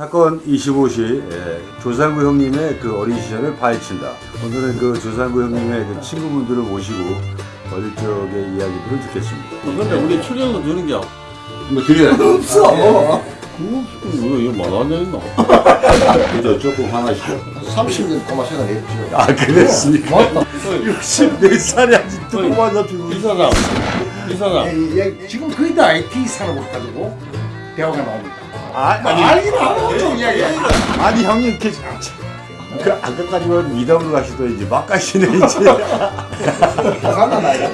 사건 25시 예, 조상구 형님의 그 어린 시절을 파헤친다. 오늘은 그 조상구 형님의 그 친구분들을 모시고 어릴 적의 이야기들을 듣겠습니다. 근데 우리 출연료 주는 게 뭐 드려야죠. 없어. 이거 이거 만원 있나? 그죠 조금 화나시죠. 30년 동안 생활했죠. 아 그랬습니까? 맞다. 64살이 아직도. 꼬마 잡히고 이 사장, 이 사장. 예, 예, 지금 거의 다 IT 산업을 가지고 대화가 나옵니다. 아, 아니 알긴 아무것도 이야기. 아니 형님 이렇게 그 아까까지만 미담으로 가시더니 이제 막 가시네 이제. 화가 나요.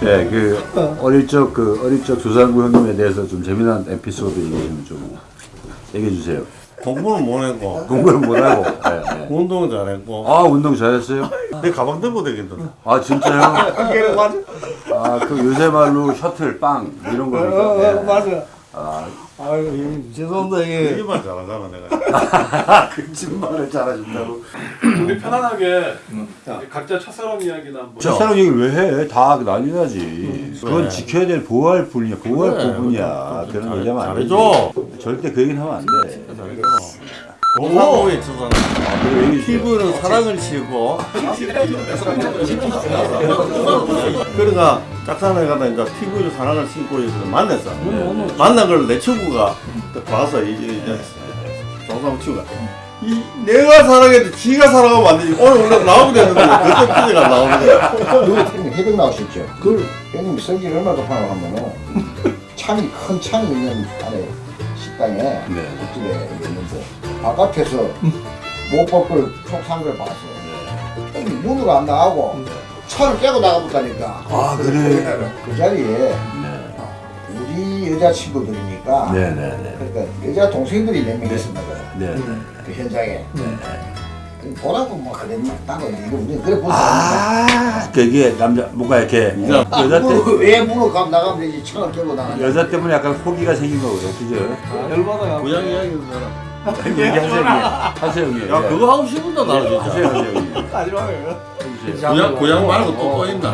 네, 그 어릴 적 그 어릴 적 조상구 형님에 대해서 좀 재미난 에피소드 얘기좀 좀 얘기해 주세요. 공부는 못 했고, 공부를 못 하고. 네, 네. 운동은 잘했고. 아 운동 잘했어요? 내 가방 들고 다니던데. 아 진짜요? 아그 요새 말로 셔틀 빵 이런 거. 네. 맞아. 아, 아유, 예, 죄송합니다. 예. 이게만 잘하잖아 내가. 거짓말을 잘하신다고. 우리 편안하게 각자 첫사랑 이야기나 한번 첫사랑 얘기를 왜 해? 다 난리 나지. 그건 지켜야 될 보호할 분이야. 보호할 그래, 부분이야. 그래, 그런 얘기하면 안 되지. 절대 그 얘기는 하면 안 돼. 조상우에 있어서는 아. 피부는 사랑을 씌우고. 그러니까 짝사랑에 가다 이제 피부를 사랑을 있어서 만났어. 만난 걸 내 친구가 봐서 이제 이제 조상우 친구가. 이 내가 사랑해도 지가 사랑하면 안 되지. 오늘 원래 나오게 됐는데 그때 피디가 나오는 거야. 누구 형님 해병 나오셨죠? 그 형님 성질 얼마나 높아요 하면은 창이 큰 창이 있는 안에 식당에 네. 집에 있는데 바깥에서 모법을 촉산 걸 봐서 문으로 안 나가고 차를 깨고 나가보다니까 아, 그래? 그 자리에 네. 우리 여자친구들이니까 네네네. 그러니까 여자 동생들이 몇명 네. 그 현장에 그 보라고 뭐 그랬나 따로 이거 우리 그래 보자 아, 그게 남자 뭔가 이렇게 여자 때왜 문을 가 나가면 되지 창을 깨고 나가냐 여자 때문에 약간 호기가 생긴 거고요, 그죠? 열받아요. 고양 이야기도 들어. 얘기하세요, 형님. 하세요, 형님. 야 그거 하고 싶은다 나는 진짜. 하세요, 하세요, 형님. 고양 고양 말고 또또 있나?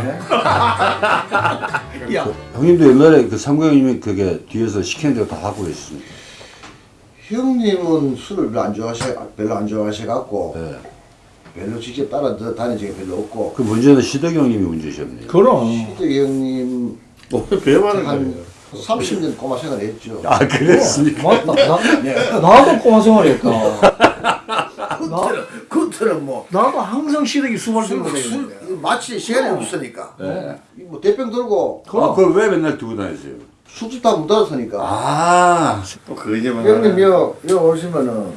야 형님도 옛날에 그 상구 형님이 그게 뒤에서 시키는 대로 다 하고 계셨습니까? 형님은 술을 별로 안 좋아하셔 별로 안 좋아하셔 갖고 네. 별로 직접 따라 다닌 적이 별로 없고 그 문제는 시덕이 형님이 문제셨네요. 그럼 시드 형님 뭐 배반을 한. 30년 꼬마 생활 했죠 아, 그랬습니까? 맞다. 나, 나도 꼬마 생활 했다. 나, 그때는 뭐 나도 항상 시댁이 수발 술, 들고 술 다녔는데. 마치 시간이 없으니까 뭐 대병 들고 아, 그걸 왜 맨날 두고 다니세요? 술집 다못 알았으니까 아, 또 그거지만. 형님 여, 여 오시면은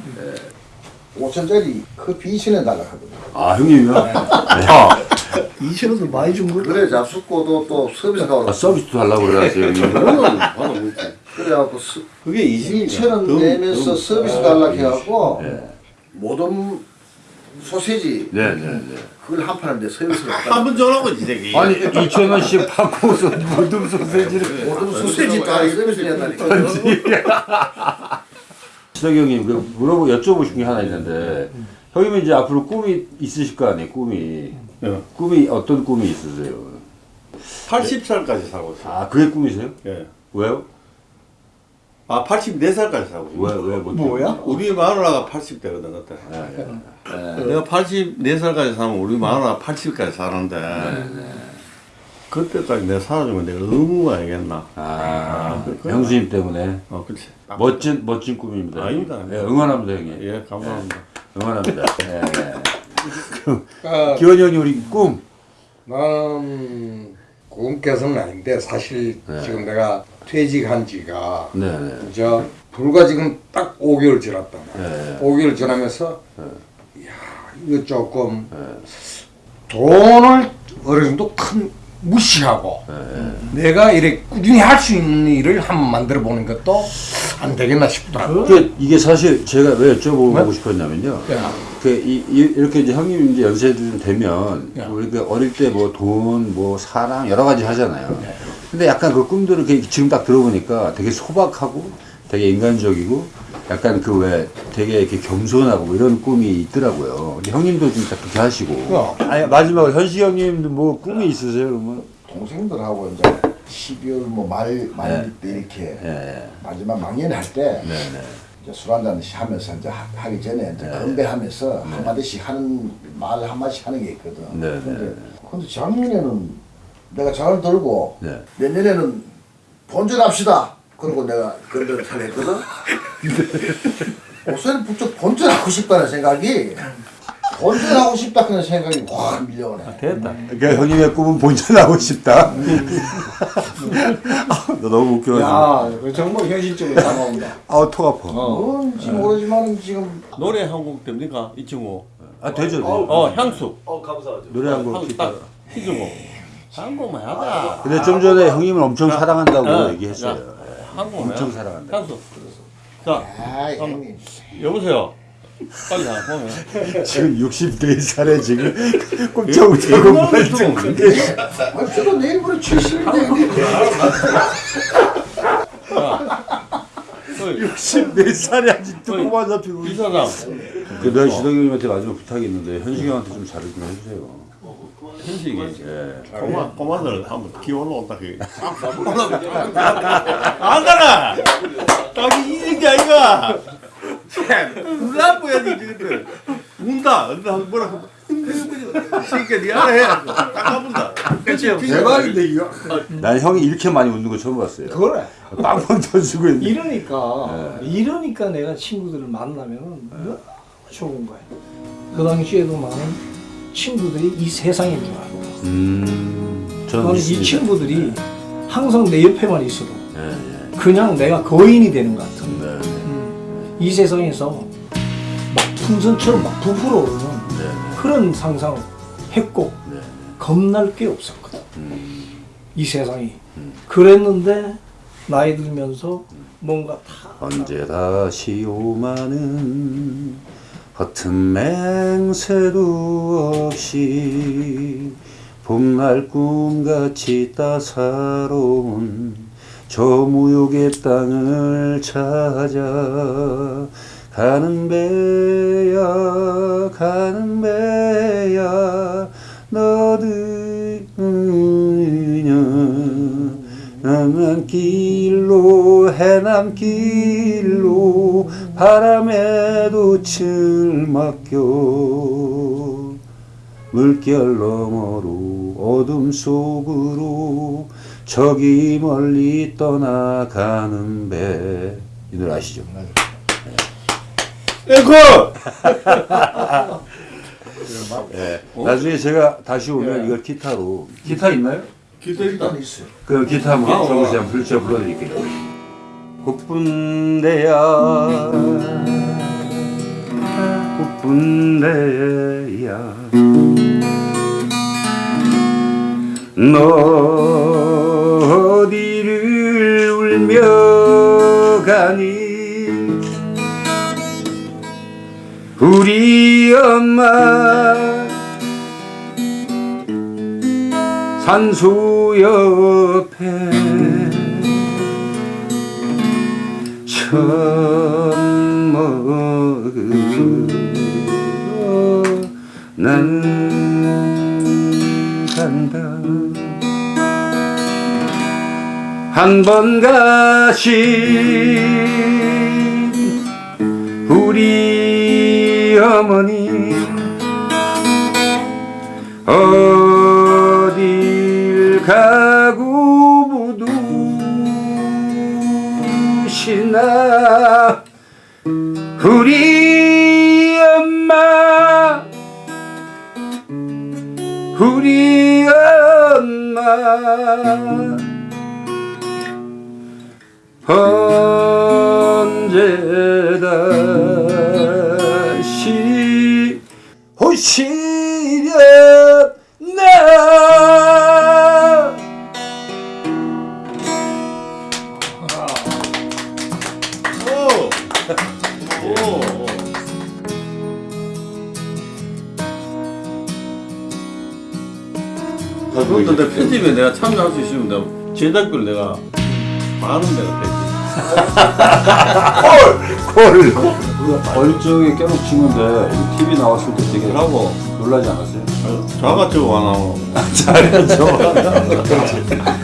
5천짜리 커피 2천원 달라 하거든요 아, 형님이요? 아, 2천원도 많이 준 거를. 그래 잡숫고도 또 서비스 아, 가고 서비스도 하려고 그러세요, 형님. 그래갖고 서, 그게 20. 2천원 내면서 서비스 달라 해갖고 네. 모든 소세지 네 네 네. 그걸 한 판인데 서비스를 한번 전화고 이 새끼. 아니, 2,000원씩 받고서 모든 소세지를. 모든 소세지 다 서비스를 한다니까 시덕이 형님, 그 물어보, 여쭤보신 게 하나 있는데, 형님은 이제 앞으로 꿈이 있으실 거 아니에요, 꿈이. 예. 꿈이, 어떤 꿈이 있으세요? 80살까지 살고 있어. 아, 그게 꿈이세요? 예. 왜요? 아 84살까지 살고 있어. 왜, 왜, 못 뭐야? 우리 마누라가 80대거든 그때. 예, 예. 내가 84살까지 살면 우리 마누라 80까지 사는데 그때까지 내가 살아주면 내가 의무가 아니겠나. 아, 그- 형수님 때문에. 어 그렇지. 멋진, 멋진 꿈입니다. 아닙니다. 예, 응원합니다, 형님. 예 감사합니다. 응원합니다. 그럼, 기원이 형님, 우리 꿈. 나는 꿈께서는 아닌데 사실 지금 내가 퇴직한 지가 네, 네. 저 불과 지금 딱 5개월 지났단 말이야. 네. 5개월 지나면서 야 이거 조금 돈을 어느 정도 큰 무시하고 내가 이렇게 꾸준히 할 수 있는 일을 한번 만들어 보는 것도 안 되겠나 싶더라고. 그 이게 사실 제가 왜 여쭤보고 싶었냐면요. 야, 그 이, 이- 이렇게 이제 형님 이제 연세도 좀 되면 야. 우리 그 어릴 때 뭐 돈, 뭐 사랑 여러 가지 하잖아요. 근데 약간 그 꿈들을 이렇게 지금 딱 들어보니까 되게 소박하고 되게 인간적이고 약간 그 왜 되게 이렇게 겸손하고 뭐 이런 꿈이 있더라고요. 형님도 좀딱 그렇게 하시고. 어. 아니 마지막으로 현식 형님도 뭐 꿈이 있으세요 그러면? 동생들하고 이제 12월 뭐 말 말때 이렇게 예, 마지막 망연할 때 네, 네. 술 한잔 하면서 이제 하- 하기 전에 이제 건배하면서 한마디씩 하는 말 한마디씩 하는 게 있거든. 네, 네, 근데, 네. 근데 작년에는 내가 잘 들고 네. 내년에는 본전합시다. 그러고 내가 건배를 잘 했거든. 옷에는 부쩍 본전하고 싶다는 생각이 본전하고 싶다 그런 생각이 확 밀려오네. 됐다. 그러니까 형님의 꿈은 본전하고 싶다. 너 너무 웃겨가지고. 야, 그 정말 현실적으로 다가온다. 아우 턱 아파. 뭔지 모르지만 지금 노래 한 곡 됩니까? 이 친구. 아 되죠. 되죠. 어, 향수. 어 감사하죠. 노래 한곡 향수 딱 희주고. 한 곡만 하자. 근데 좀 전에 형님을 엄청 사랑한다고 어, 얘기했어요. 자, 한 곡만. 엄청. 사랑한다. 향수. 자, 아 형님 여보세요. 빨리 나 보면. 지금 64살에 지금 꼼짝 못하고 말좀 그게 아, 저도 내일부터 70인데 64살에 아직도. 꼬마 잡히고. 이 사람. 그 내가 형님한테 마지막 부탁이 있는데 현식이 형한테 좀 잘해 좀 해주세요. 현식이. 예. 고마, 고마들 한번 기어 올라온다. 그. 안다나! 딱이 이런 게 아이가! 나빠야지, 지금. 운다! 한번 뭐라고. 새끼야, 니 알아 해. 딱 가본다. 대박인데 이거. 난 형이 이렇게 많이 웃는 거 처음 봤어요. 그래. 빵빵 터지고 있는. 이러니까 이러니까 내가 친구들을 만나면 너무 좋은 거야. 그 당시에도 많은 친구들이 이 세상인 줄 알고. 음, 저는 이. 친구들이 항상 내 옆에만 있어도 예, 예. 그냥 내가 거인이 되는 것 같은. 네, 음, 이 세상에서 막 풍선처럼 막 부풀어 오르는 네, 그런 상상을 했고 네. 겁날 게 없었거든. 음, 이 세상이. 그랬는데 나이 들면서 뭔가 다 언제 다시 오마는 허튼 맹세도 없이 봄날 꿈같이 따사로운 저 무욕의 땅을 찾아 가는 배야 가는 배야 너드냐 남한 길로 해남 길로 바람에 도 칠 맡겨 물결 너머로 어둠 속으로 저기 멀리 떠나가는 배. 이 노래 아시죠? 앵콜! 네. 나중에 제가 다시 오면 이걸 기타로 기타 있나요? 있다. 일단 있어요. 그 기타 한번 줘보세요. 한번 불- 제가 불러드릴게요. 국분대야 국분대야 너 울며 가니 우리 엄마 산소 옆에 처음 먹으러 난 한 번 가신 우리 어머니 어딜 가고 묻으시나? 우리 엄마 우리 엄마 언제 다시 오시려나 오! 오! 그것도 내 편집에 내가 참여할 수 있으면 내가 제작비를 내가 만원 내가 콜! 어릴 적에 깨놓고 친 건데 TV 나왔을 때 되게 그러고? 놀라지 않았어요? 저거 안 하고 잘했죠